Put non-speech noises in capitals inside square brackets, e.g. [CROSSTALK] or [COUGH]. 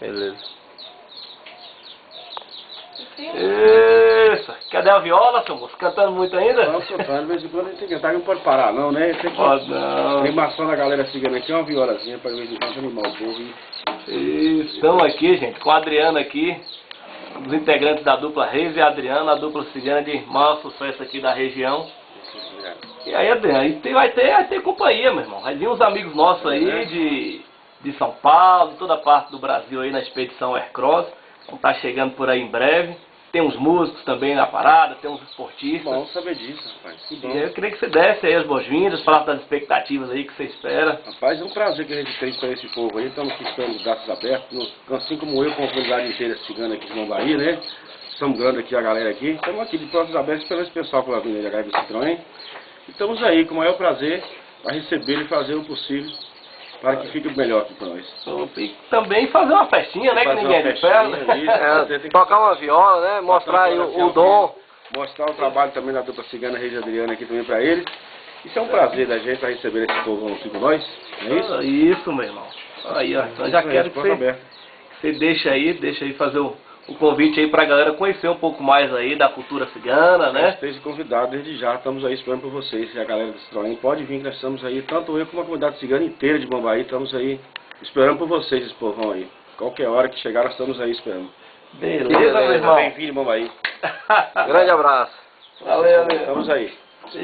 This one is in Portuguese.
Beleza. Isso. Cadê a viola, seu moço? Cantando muito ainda? Não, cantando, de vez em quando a gente tem que cantar, não pode parar não, né? Tem que Pode não. animação da galera cigana aqui, uma violazinha pra de vez em quando animar o povo. E... Estamos aqui, gente, com a Adriana aqui, um dos integrantes da dupla Reis e Adriana, a dupla cigana de maior sucesso aqui da região. E aí, Adriana, e tem- vai, ter, vai ter companhia, meu irmão. Vai vir uns amigos nossos aí de, de São Paulo, de toda parte do Brasil aí na expedição Aircross. Vão estar chegando por aí em breve. Tem uns músicos também na parada, tem uns esportistas. Bom saber disso, rapaz. Que bom. eu queria que você desse aí as boas-vindas, falasse das expectativas aí que você espera. Rapaz, é um prazer que a gente tem com esse povo aí. Estamos aqui esperando os braços abertos. Assim como eu, com a comunidade inteira cigana aqui de Mombaí, né? Estamos grande aqui a galera aqui. Estamos aqui de braços abertos esse pessoal pela Avenida H do Citroën. E estamos aí com o maior prazer para receber e fazer o possível para que fique melhor aqui para nós. E também fazer uma festinha, né? Que Fazer ninguém é de isso. [LAUGHS] É, que- tocar uma viola, né? Mostrar aí o, o dom. Mostrar o trabalho também da dupla cigana Reis Adriana aqui também para eles. Isso é um prazer da gente para receber esse povo aqui com nós. Não é isso? Ah, Isso, meu irmão. Aí, ó. Então já quero que você, que você deixe aí, deixa aí fazer o, o convite aí pra galera conhecer um pouco mais aí da cultura cigana, né? Esteja convidado desde já, estamos aí esperando por vocês. E a galera do Citroën pode vir, que nós estamos aí, tanto eu como a comunidade cigana inteira de Bombaí, estamos aí esperando por vocês, esse povão aí. Qualquer hora que chegar, nós estamos aí esperando. Beleza, Beleza, meu irmão. Bem-vindo, Bombaí. Grande abraço. Valeu, meu. Estamos aí. E-